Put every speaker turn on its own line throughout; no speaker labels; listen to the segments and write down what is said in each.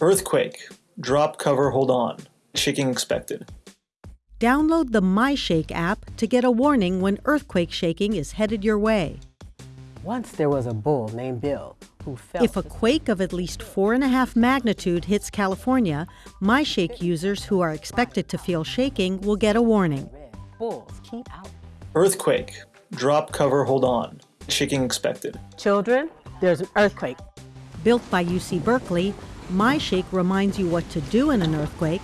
Earthquake. Drop, cover, hold on. Shaking expected.
Download the MyShake app to get a warning when earthquake shaking is headed your way.
Once there was a bull named Bill who felt
If a quake of at least 4.5 magnitude hits California, MyShake users who are expected to feel shaking will get a warning.
bulls keep out.
Earthquake. Drop, cover, hold on. Shaking expected.
Children, there's an earthquake.
Built by UC Berkeley, MyShake reminds you what to do in an earthquake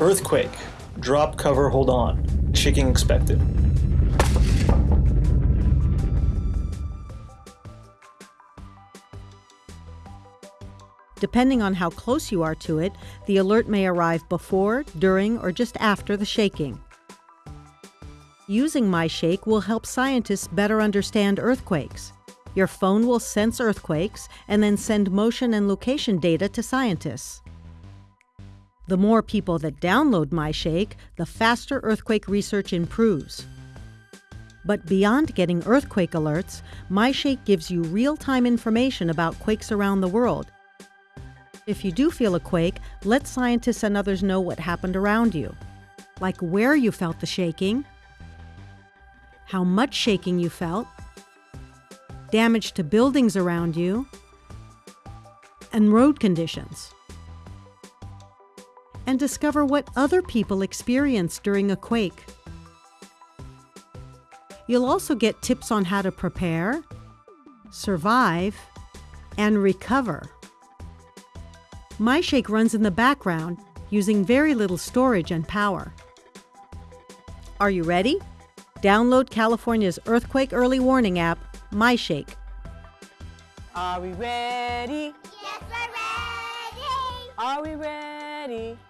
Earthquake. Drop, cover, hold on. Shaking expected.
Depending on how close you are to it, the alert may arrive before, during, or just after the shaking. Using MyShake will help scientists better understand earthquakes. Your phone will sense earthquakes and then send motion and location data to scientists. The more people that download MyShake, the faster earthquake research improves. But beyond getting earthquake alerts, MyShake gives you real time information about quakes around the world. If you do feel a quake, let scientists and others know what happened around you, like where you felt the shaking, how much shaking you felt, damage to buildings around you, and road conditions. And discover what other people experience during a quake. You'll also get tips on how to prepare, survive, and recover. MyShake runs in the background using very little storage and power. Are you ready? Download California's Earthquake Early Warning app, MyShake.
Are we ready?
Yes, we're ready.
Are we ready?
Yes,